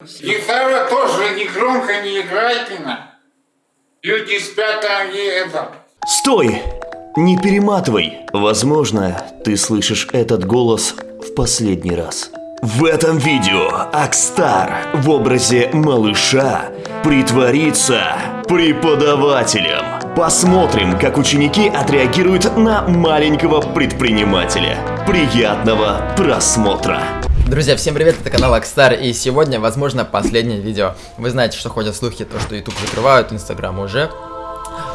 Гитара тоже не громко не играйте на. Люди спят, а они это. Стой! Не перематывай. Возможно, ты слышишь этот голос в последний раз. В этом видео Акстар в образе малыша притворится преподавателем. Посмотрим, как ученики отреагируют на маленького предпринимателя. Приятного просмотра! Друзья, всем привет, это канал Акстар, и сегодня, возможно, последнее видео. Вы знаете, что ходят слухи, то, что YouTube закрывают, Instagram уже.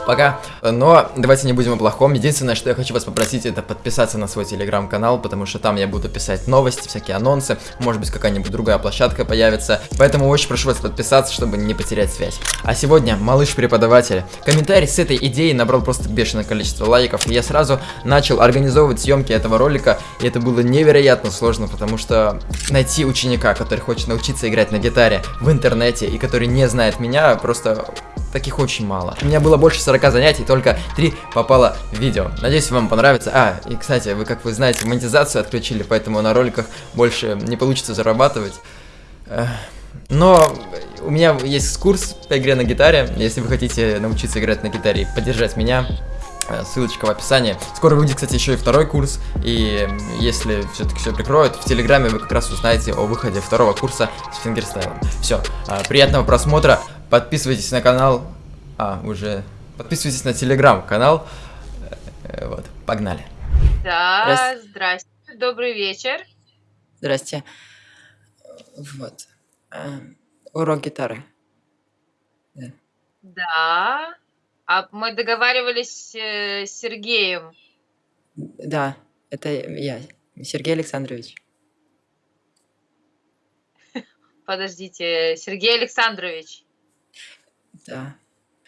Пока. Но давайте не будем о плохом. Единственное, что я хочу вас попросить, это подписаться на свой телеграм-канал, потому что там я буду писать новости, всякие анонсы, может быть какая-нибудь другая площадка появится. Поэтому очень прошу вас подписаться, чтобы не потерять связь. А сегодня малыш-преподаватель. Комментарий с этой идеей набрал просто бешеное количество лайков, и я сразу начал организовывать съемки этого ролика, и это было невероятно сложно, потому что найти ученика, который хочет научиться играть на гитаре в интернете и который не знает меня, просто таких очень мало. У меня было больше 40 занятий, только 3 попало в видео. Надеюсь, вам понравится. А, и кстати, вы, как вы знаете, монетизацию отключили, поэтому на роликах больше не получится зарабатывать. Но у меня есть курс по игре на гитаре. Если вы хотите научиться играть на гитаре и поддержать меня, э, ссылочка в описании. Скоро выйдет, кстати, еще и второй курс. И если все-таки все прикроют, в Телеграме вы как раз узнаете о выходе второго курса с фингерстайлом. Все, а, приятного просмотра. Подписывайтесь на канал. А, уже... Подписывайтесь на телеграм-канал. Э, Вот, погнали. Да, Здрасте. здрасте. Добрый вечер. Здрасте. Вот. Э, Урок гитары. Да. А мы договаривались э, с Сергеем. Да, это я, Сергей Александрович. Подождите, Сергей Александрович. Да.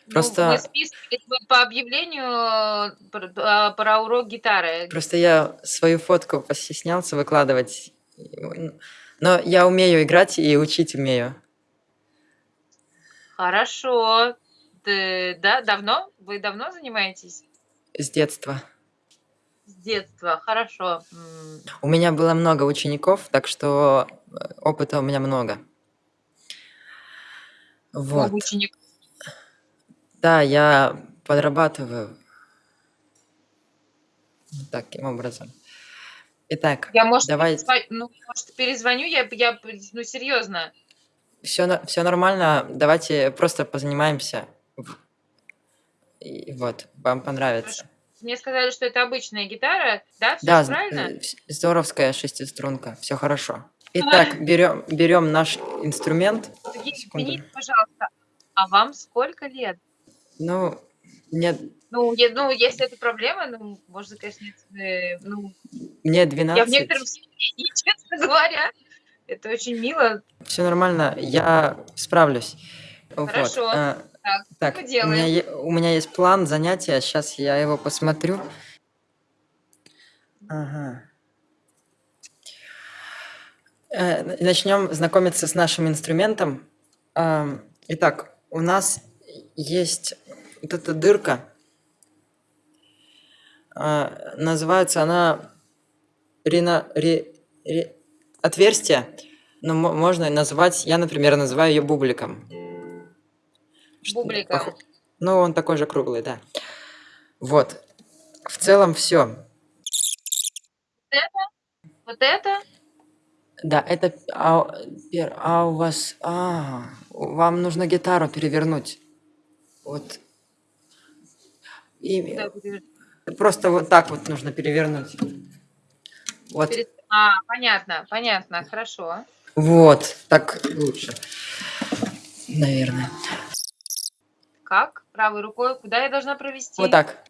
Ну, Просто- списывались мы по объявлению э, про, а, про урок гитары. Просто я свою фотку постеснялся выкладывать. Но я умею играть и учить умею. Хорошо. Ты- да, давно? Вы давно занимаетесь? С детства. С детства. Хорошо. У меня было много учеников, так что э, опыта у меня много. Вот. много учеников. Да, я подрабатываю. Вот Таким образом. Итак, Я, может, давай. перезва- ну, может, перезвоню, я, я, ну, серьезно. Все, все нормально. Давайте просто позанимаемся. И вот, вам понравится. Мне сказали, что это обычная гитара, да? Все Да, правильно? э, вс- здоровская шестиструнка. Все хорошо. Итак, берем, берем наш инструмент. Извините, пожалуйста, а вам сколько лет? Ну, мне, Ну, е- ну, если это проблема, ну, можно, конечно, э, ну, мне 12. я в некотором смятении, честно говоря. Это очень мило. Все нормально, я справлюсь. Вот, Хорошо. а, Так, Так, у меня, у меня есть план занятия, сейчас я его посмотрю. Ага. Э, Начнем знакомиться с нашим инструментом. Итак, у нас есть вот эта дырка. А, Называется она рина, ре- ре- отверстие, но мо- можно назвать, я, например, называю ее бубликом. Бубликом. похо- Ну, он такой же круглый, да. Вот. В целом все. Вот это? Да, это... А, а у вас... А, вам нужно гитару перевернуть. Вот. И просто вот так вот нужно перевернуть. Вот. А, понятно, понятно, хорошо. Вот. Так лучше. Наверное. Как? Правой рукой? Куда я должна провести? Вот так.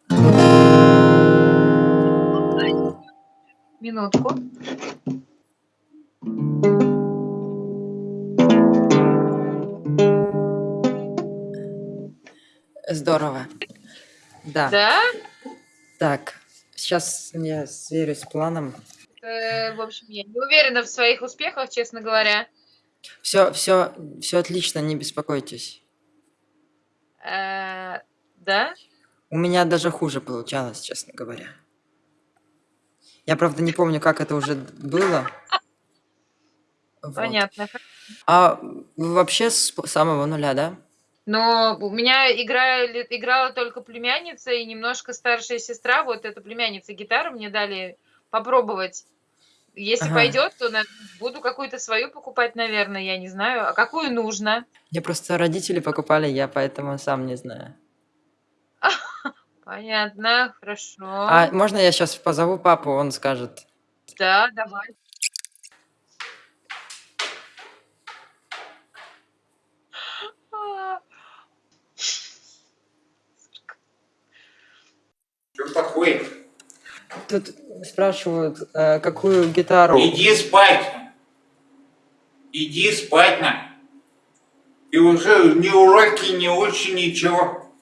Минутку. Здорово. Да. Да? Так. Сейчас я сверюсь с планом. Э, в общем, я не уверена в своих успехах, честно говоря. Все, все, все отлично, не беспокойтесь. Э, да? У меня даже хуже получалось, честно говоря. Я, правда, не помню, как это уже было. Вот. Понятно. А вообще с самого нуля, да? Но у меня играли, играла только племянница и немножко старшая сестра. Вот эта племянница гитару мне дали попробовать. Если Ага. пойдет, то на- буду какую-то свою покупать, наверное, я не знаю. А какую нужно? Мне просто родители покупали, я поэтому сам не знаю. Понятно, хорошо. А можно я сейчас позову папу, он скажет. Да, давай. А, Такое? Тут спрашивают, э, какую гитару. Иди спать. Иди спать на. И уже ни уроки, ни учи, ничего.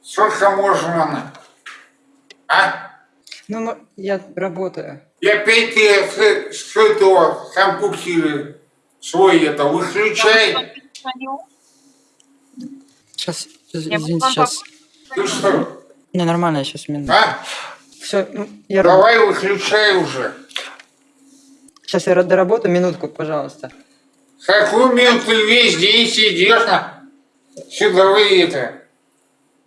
Сколько можно на? А? Ну, я работаю. Опять ты с, с этого компьютера свой это выключай. Сейчас, Я извините, сейчас. Ты что? Не, нормально, сейчас минуту. А? Все, я раб- Давай выключай уже. Сейчас я доработаю, минутку, пожалуйста. Какую минуту ты весь день сидишь на? Сюда вы это.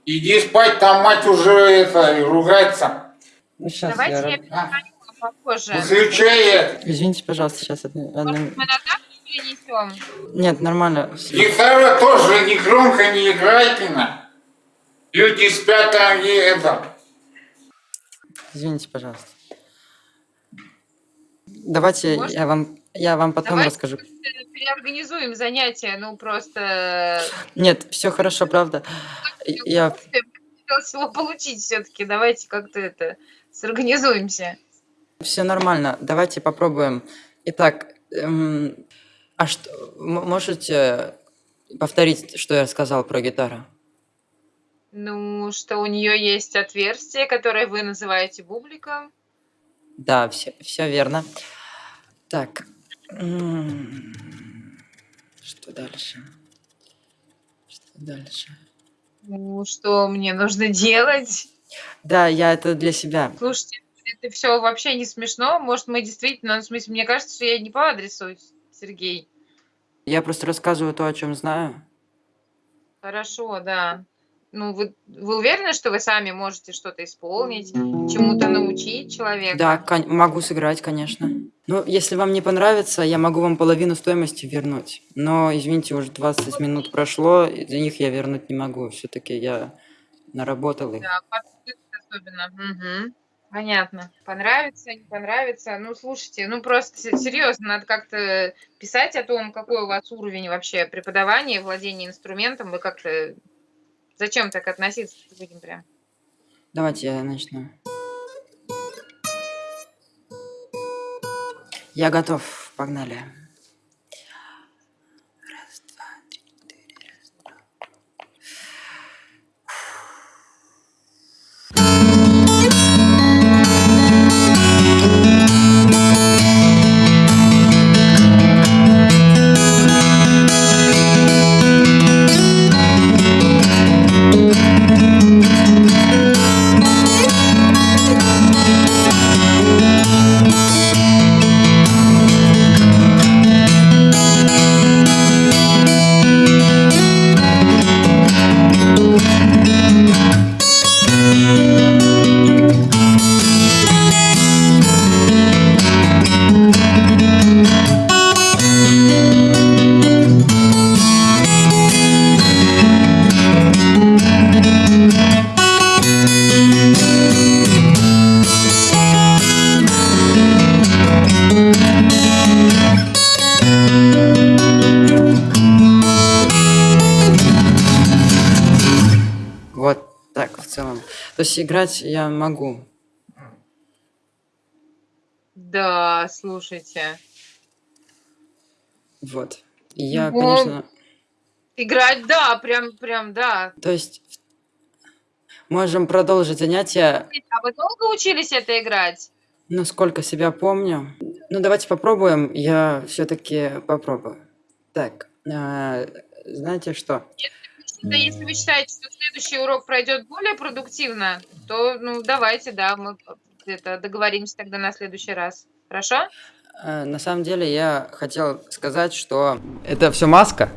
Иди спать, там мать уже это ругается. Ну, сейчас Давайте я... я вам попозже. Выключай это. Извините, пожалуйста, сейчас одну... одну- мы на перенесем? Нет, нормально. Гитара тоже не громко не играйте на. Люди спят, там и это. Извините, пожалуйста. Давайте Может? я вам, я вам потом Давайте расскажу. переорганизуем занятия, ну просто Нет, все хорошо, правда. Я хотелось его получить все-таки. Давайте как-то это сорганизуемся. все нормально. Давайте попробуем. Итак, эм, а что можете повторить, что я сказал про гитару? Ну, что у нее есть отверстие, которое вы называете бубликом. Да, все, все верно. Так. Что дальше? Что дальше? Ну, что мне нужно делать? Да, я это для себя. Слушайте, это все вообще не смешно. Может, мы действительно, ну, в смысле, мне кажется, что я не по адресу, Сергей. Я просто рассказываю то, о чем знаю. Хорошо, да. Ну, вы, вы уверены, что вы сами можете что-то исполнить, чему-то научить человека? Да, могу сыграть, конечно. Ну, если вам не понравится, я могу вам половину стоимости вернуть. Но, извините, уже 20 минут прошло, за них я вернуть не могу. Все-таки я наработал их. Да, особенно. Мгм. Понятно. Понравится, не понравится. Ну, слушайте, ну просто се- серьезно, надо как-то писать о том, какой у вас уровень вообще преподавания, владения инструментом. Вы как-то... Зачем так относиться к людям прям? Давайте я начну. Я готов. Погнали. Вот так в целом. То есть играть я могу. Да, слушайте. Вот. И я, Ну, конечно... Играть, да, прям, прям, да. То есть можем продолжить занятия, А вы долго учились это играть? Насколько себя помню. Ну, давайте попробуем. Я все-таки попробую. Так, а, знаете что? Да, если вы считаете, что следующий урок пройдет более продуктивно, то, ну, давайте, да, мы это договоримся тогда на следующий раз. Хорошо? Э, На самом деле я хотел сказать, что это все маска,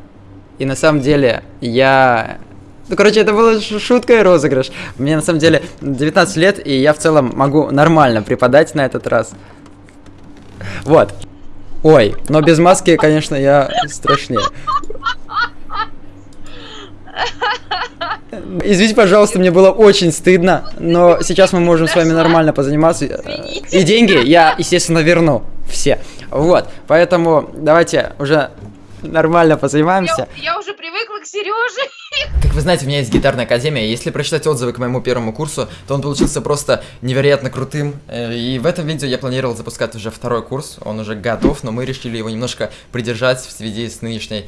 и на самом деле я... Ну, короче, это была шутка и розыгрыш. Мне на самом деле 19 лет, и я в целом могу нормально преподать на этот раз. Вот. Ой, но без маски, конечно, я страшнее. Извините, пожалуйста, мне было очень стыдно, но сейчас мы можем с вами нормально позаниматься. И деньги я, естественно, верну все. Вот, поэтому давайте уже нормально позанимаемся. Я, я уже привыкла к Сереже. Как вы знаете, у меня есть гитарная академия. Если прочитать отзывы к моему первому курсу, то он получился просто невероятно крутым. Э, И в этом видео я планировал запускать уже второй курс. Он уже готов, но мы решили его немножко придержать в связи с нынешней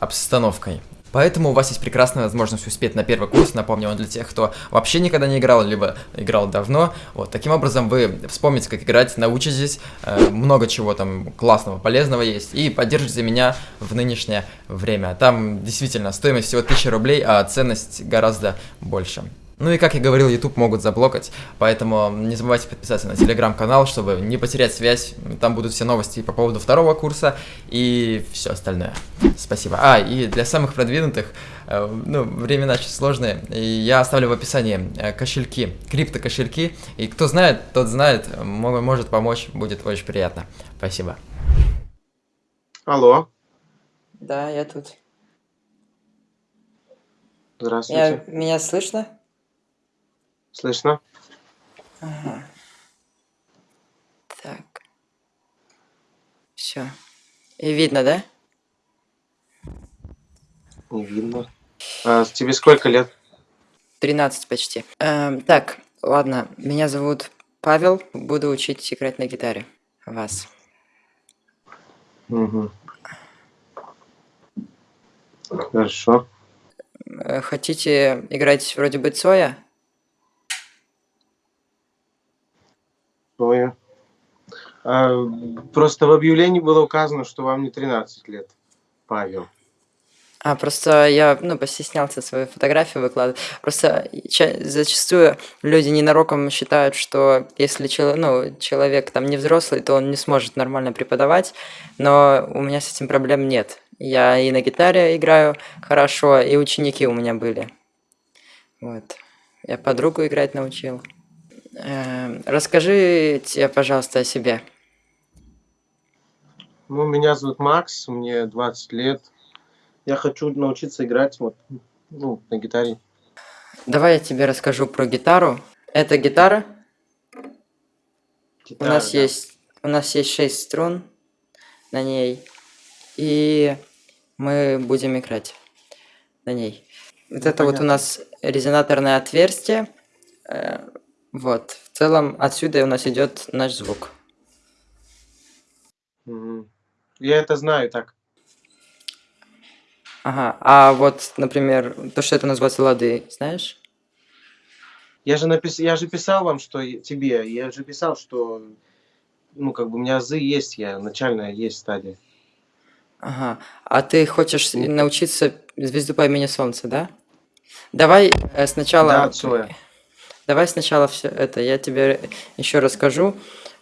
обстановкой. Поэтому у вас есть прекрасная возможность успеть на первый курс. Напомню, он для тех, кто вообще никогда не играл, либо играл давно. Вот, таким образом вы вспомните, как играть, научитесь. Э, много чего там классного, полезного есть. И поддержите меня в нынешнее время. Там действительно стоимость всего 1000 рублей, а ценность гораздо больше. Ну и как я говорил, YouTube могут заблокать, поэтому не забывайте подписаться на телеграм-канал, чтобы не потерять связь. Там будут все новости по поводу второго курса и все остальное. Спасибо. А, и для самых продвинутых, э, ну, времена очень сложные, и я оставлю в описании э, кошельки, крипто-кошельки, и кто знает, тот знает, мо- может помочь, будет очень приятно. Спасибо. Алло, Да, я тут. здравствуйте. меня слышно? Слышно? Так. Все. И видно, да? Не видно. А, тебе сколько лет? 13 почти. Эм, так, ладно, меня зовут Павел, буду учить играть на гитаре. Вас. Угу. Хорошо. Э, Хотите играть вроде бы Цоя? Ой. А, просто в объявлении было указано, что вам не 13 лет, Павел. А, просто я, ну, постеснялся свою фотографию выкладывать. Просто ча- зачастую люди ненароком считают, что если чело- ну, человек там не взрослый, то он не сможет нормально преподавать, но у меня с этим проблем нет. Я и на гитаре играю хорошо, и ученики у меня были. Вот. Я подругу играть научил. Эм, расскажите, пожалуйста, о себе. Ну, меня зовут Макс, мне 20 лет. Я хочу научиться играть вот, ну, на гитаре. Давай я тебе расскажу про гитару. Это гитара. У Гитара, нас да. есть у нас есть шесть струн на ней, и мы будем играть на ней. Вот Ну, это вот у понятно. нас резонаторное отверстие. Вот. В целом отсюда у нас идет наш звук. Мгм. Я это знаю так. Ага. А вот, например, то, что это называется лады, знаешь? Я же, напис... я же писал вам, что и- тебе, я же писал, что, ну, как бы у меня азы есть, я начальная есть стадия. Ага. А ты хочешь научиться звезду по имени Солнце, да? Давай э, сначала. Да, Цоя. Давай сначала все это, я тебе еще расскажу.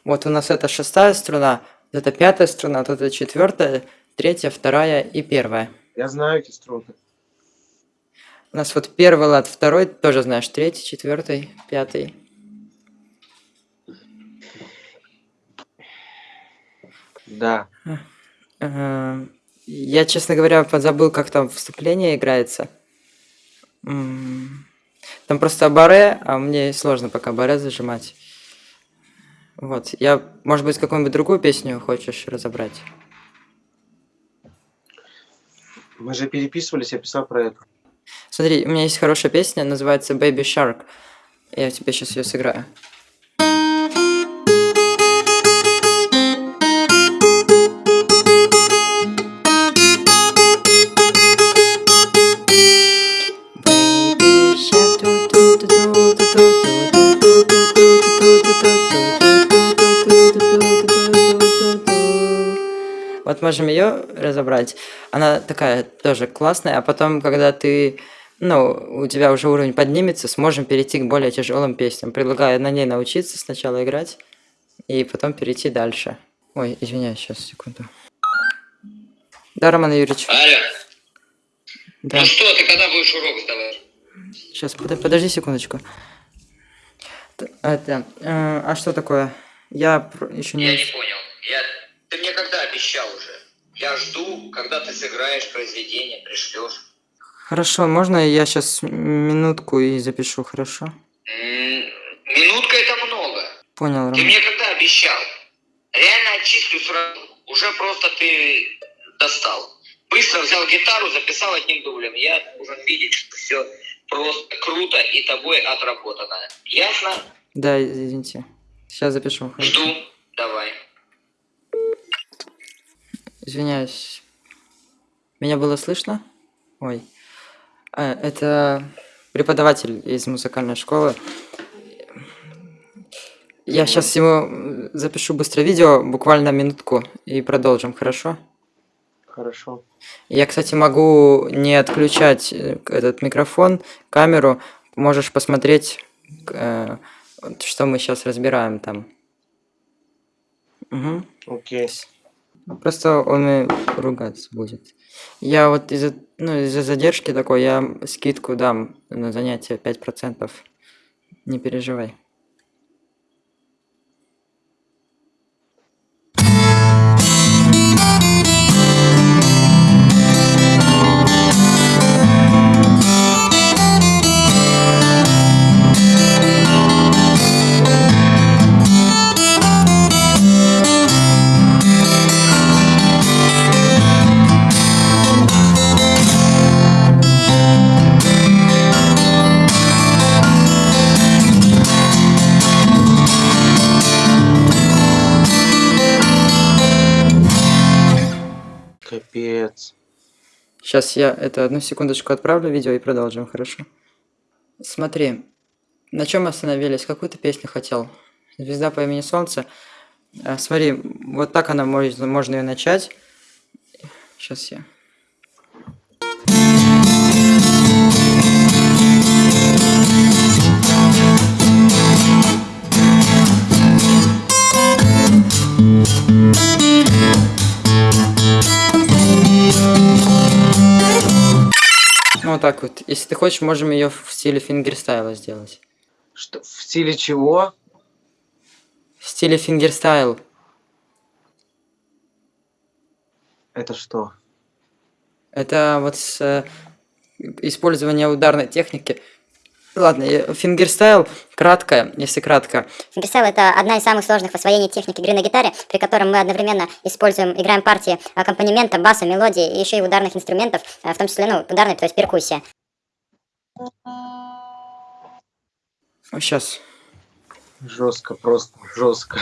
Вот у нас это шестая струна, это пятая струна, вот это четвертая, третья, вторая и первая. Я знаю эти струны. У нас вот первый лад, второй, тоже знаешь, третий, четвертый, пятый. Да. Ага. Я, честно говоря, позабыл, как там вступление играется. Там просто баре, а мне сложно пока баре зажимать. Вот, я, может быть, какую-нибудь другую песню хочешь разобрать? Мы же переписывались, я писал про это. Смотри, у меня есть хорошая песня, называется Baby Shark. Я тебе сейчас ее сыграю. Можем ее разобрать. Она такая тоже классная, а потом, когда ты, ну, у тебя уже уровень поднимется, сможем перейти к более тяжелым песням. Предлагаю на ней научиться сначала играть и потом перейти дальше. Ой, извиняюсь, сейчас, секунду. Да, Роман Юрьевич. Алло, Да. ну что, ты когда будешь урок сдавать? Сейчас, подожди секундочку. Это, э, а что такое? Я еще Я не... не понял. Я... Ты мне когда обещал уже? Я жду, когда ты сыграешь произведение, пришлешь. Хорошо, можно я сейчас минутку и запишу, хорошо? Минутка это много. Понял, Ты Роман. мне когда обещал? Реально отчислю сразу. Уже просто ты достал. Быстро взял гитару, записал одним дублем. Я должен видеть, что все просто круто и тобой отработано. Ясно? Да, извините. Сейчас запишу. Жду. Давай. Извиняюсь. Меня было слышно? Ой. А, это преподаватель из музыкальной школы. Я сейчас ему запишу быстро видео, буквально минутку, и продолжим, хорошо? Хорошо. Я, кстати, могу не отключать э, этот микрофон, камеру. Можешь посмотреть, э, что мы сейчас разбираем там. Угу. Окей. Просто он и ругаться будет. Я вот из-за ну, из-за задержки такой, я скидку дам на занятие 5%. Не переживай. Сейчас я это одну секундочку отправлю видео и продолжим, хорошо? Смотри, на чем остановились? Какую ты песню хотел? Звезда по имени Солнце. А, смотри, вот так она может, можно ее начать. Сейчас я. Вот. Если ты хочешь, можем ее в стиле фингерстайла сделать. Что, в стиле чего? В стиле фингерстайл. Это что? Это вот с э, использование ударной техники. Ладно, я- фингерстайл кратко, если кратко. Фингерстайл — это одна из самых сложных в освоении техник игры на гитаре, при котором мы одновременно используем, играем партии аккомпанемента, баса, мелодии и еще и ударных инструментов, э, в том числе, ну, ударной, то есть перкуссия. Сейчас. Жестко, просто жестко.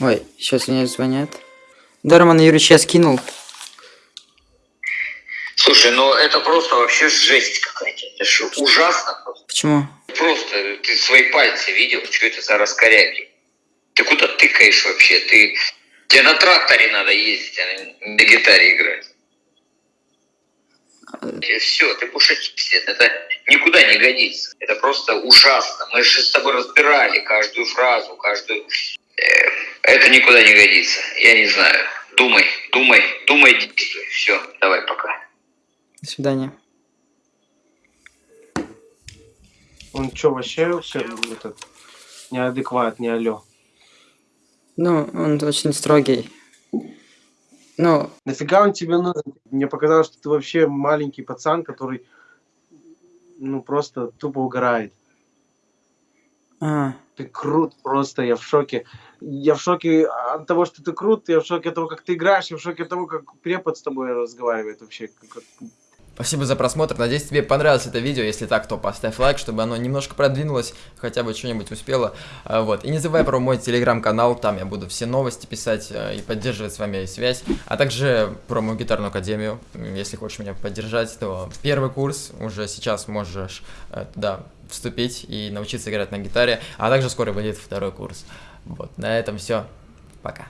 Ой, сейчас мне звонят. Да, Роман Юрьевич, я скинул. Слушай, ну это просто вообще жесть какая-то. Это ужасно просто. Почему? Просто ты свои пальцы видел, что это за раскоряки? Ты куда тыкаешь вообще? Ты... Тебе на тракторе надо ездить, а не на гитаре играть. Все, ты отчислен. Это никуда не годится. Это просто ужасно. Мы же с тобой разбирали каждую фразу, каждую... Э, Это никуда не годится. Я не знаю. Думай, думай, думай, действуй. Все, давай, пока. До свидания. Он что, вообще все, этот, неадекват, не алё. Ну, он очень строгий. Ну, Нафига он тебе нужен? Мне показалось, что ты вообще маленький пацан, который, ну, просто тупо угорает. а, Ты крут просто, я в шоке. Я в шоке от того, что ты крут, я в шоке от того, как ты играешь, я в шоке от того, как препод с тобой разговаривает вообще. Как- Спасибо за просмотр. Надеюсь, тебе понравилось это видео. Если так, то поставь лайк, чтобы оно немножко продвинулось, хотя бы что-нибудь успело. А, Вот. И не забывай про мой телеграм-канал, там я буду все новости писать э, и поддерживать с вами связь. А также про мою гитарную академию. Если хочешь меня поддержать, то первый курс уже сейчас можешь э, туда вступить и научиться играть на гитаре. А также скоро выйдет второй курс. Вот. На этом все. Пока.